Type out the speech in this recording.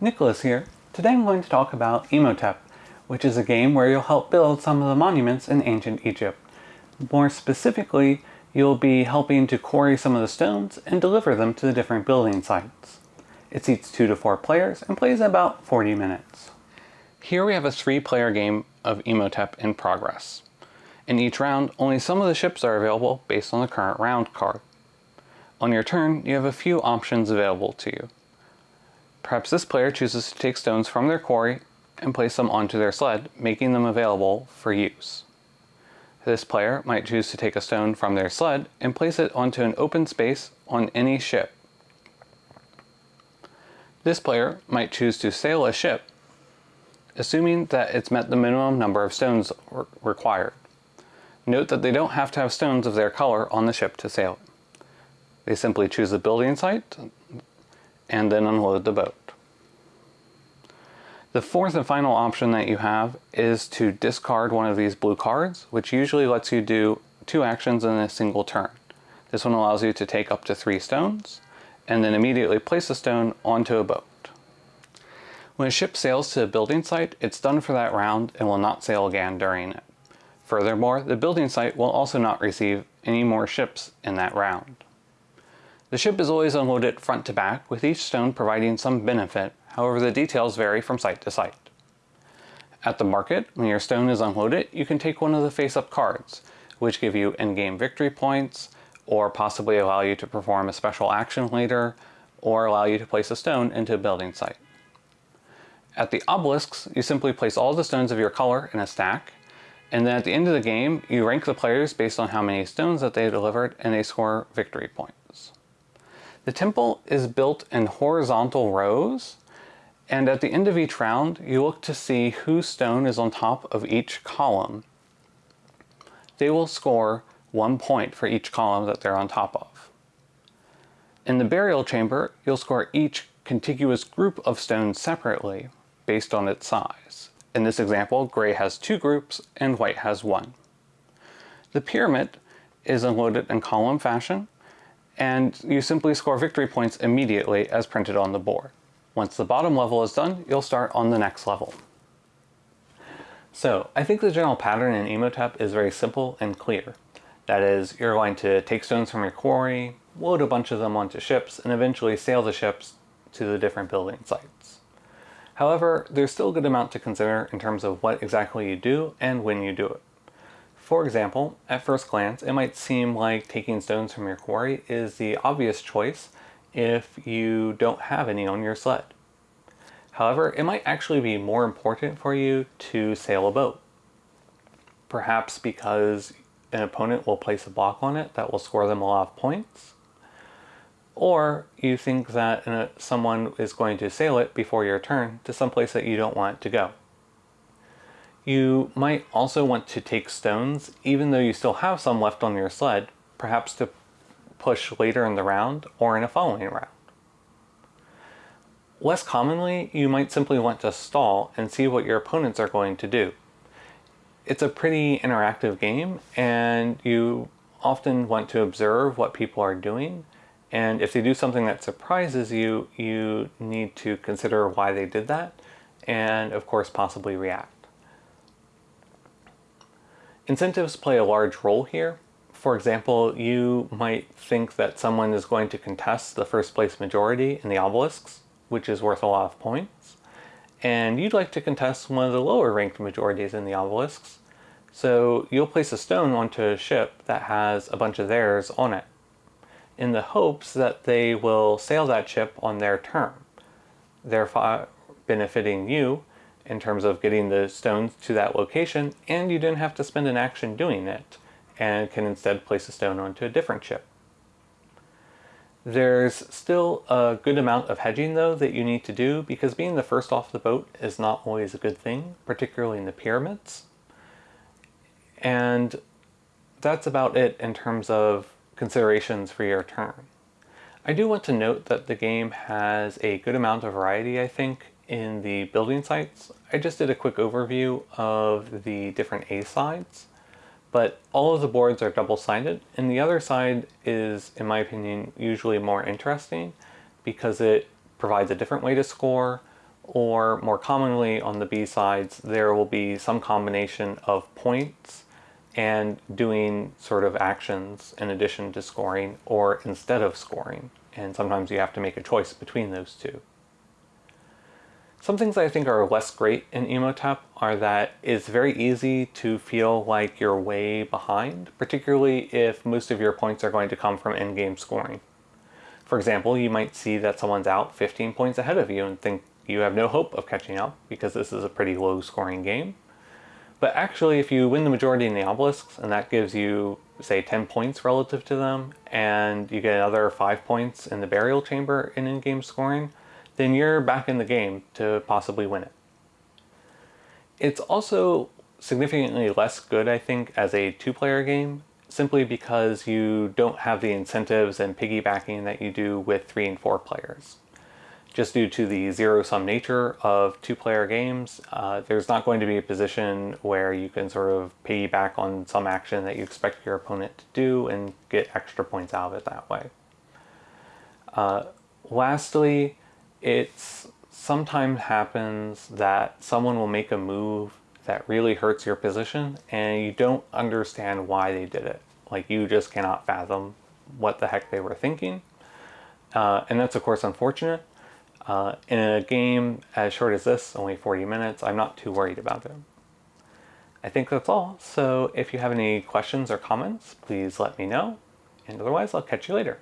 Nicholas here. Today I'm going to talk about Imhotep, which is a game where you'll help build some of the monuments in ancient Egypt. More specifically, you'll be helping to quarry some of the stones and deliver them to the different building sites. It seats 2 to 4 players and plays in about 40 minutes. Here we have a three player game of Imhotep in progress. In each round, only some of the ships are available based on the current round card. On your turn, you have a few options available to you. Perhaps this player chooses to take stones from their quarry and place them onto their sled, making them available for use. This player might choose to take a stone from their sled and place it onto an open space on any ship. This player might choose to sail a ship, assuming that it's met the minimum number of stones required. Note that they don't have to have stones of their color on the ship to sail They simply choose a building site and then unload the boat. The fourth and final option that you have is to discard one of these blue cards, which usually lets you do two actions in a single turn. This one allows you to take up to three stones, and then immediately place a stone onto a boat. When a ship sails to a building site, it's done for that round and will not sail again during it. Furthermore, the building site will also not receive any more ships in that round. The ship is always unloaded front to back, with each stone providing some benefit, however the details vary from site to site. At the market, when your stone is unloaded, you can take one of the face-up cards, which give you in-game victory points, or possibly allow you to perform a special action later, or allow you to place a stone into a building site. At the obelisks, you simply place all the stones of your color in a stack, and then at the end of the game, you rank the players based on how many stones that they delivered, and they score victory points. The temple is built in horizontal rows, and at the end of each round, you look to see whose stone is on top of each column. They will score one point for each column that they're on top of. In the burial chamber, you'll score each contiguous group of stones separately based on its size. In this example, gray has two groups and white has one. The pyramid is unloaded in column fashion and you simply score victory points immediately as printed on the board. Once the bottom level is done, you'll start on the next level. So I think the general pattern in Imhotep is very simple and clear. That is, you're going to take stones from your quarry, load a bunch of them onto ships, and eventually sail the ships to the different building sites. However, there's still a good amount to consider in terms of what exactly you do and when you do it. For example, at first glance, it might seem like taking stones from your quarry is the obvious choice if you don't have any on your sled. However, it might actually be more important for you to sail a boat. Perhaps because an opponent will place a block on it that will score them a lot of points. Or you think that uh, someone is going to sail it before your turn to some place that you don't want it to go. You might also want to take stones, even though you still have some left on your sled, perhaps to push later in the round or in a following round. Less commonly, you might simply want to stall and see what your opponents are going to do. It's a pretty interactive game and you often want to observe what people are doing and if they do something that surprises you, you need to consider why they did that and of course possibly react. Incentives play a large role here. For example, you might think that someone is going to contest the first place majority in the obelisks, which is worth a lot of points, and you'd like to contest one of the lower ranked majorities in the obelisks, so you'll place a stone onto a ship that has a bunch of theirs on it, in the hopes that they will sail that ship on their turn, therefore benefiting you in terms of getting the stones to that location, and you didn't have to spend an action doing it, and can instead place a stone onto a different chip. There's still a good amount of hedging though that you need to do because being the first off the boat is not always a good thing, particularly in the pyramids. And that's about it in terms of considerations for your turn. I do want to note that the game has a good amount of variety, I think, in the building sites. I just did a quick overview of the different A sides, but all of the boards are double-sided, and the other side is, in my opinion, usually more interesting because it provides a different way to score, or more commonly on the B sides, there will be some combination of points and doing sort of actions in addition to scoring or instead of scoring. And sometimes you have to make a choice between those two. Some things I think are less great in Imhotep are that it's very easy to feel like you're way behind, particularly if most of your points are going to come from in-game scoring. For example, you might see that someone's out 15 points ahead of you and think you have no hope of catching up because this is a pretty low scoring game. But actually, if you win the majority in the obelisks, and that gives you, say, 10 points relative to them, and you get another 5 points in the burial chamber in in-game scoring, then you're back in the game to possibly win it. It's also significantly less good, I think, as a two-player game, simply because you don't have the incentives and piggybacking that you do with three and four players just due to the zero-sum nature of two-player games, uh, there's not going to be a position where you can sort of piggyback on some action that you expect your opponent to do and get extra points out of it that way. Uh, lastly, it's sometimes happens that someone will make a move that really hurts your position and you don't understand why they did it. Like you just cannot fathom what the heck they were thinking. Uh, and that's of course unfortunate, uh, in a game as short as this, only 40 minutes, I'm not too worried about it. I think that's all, so if you have any questions or comments, please let me know, and otherwise I'll catch you later.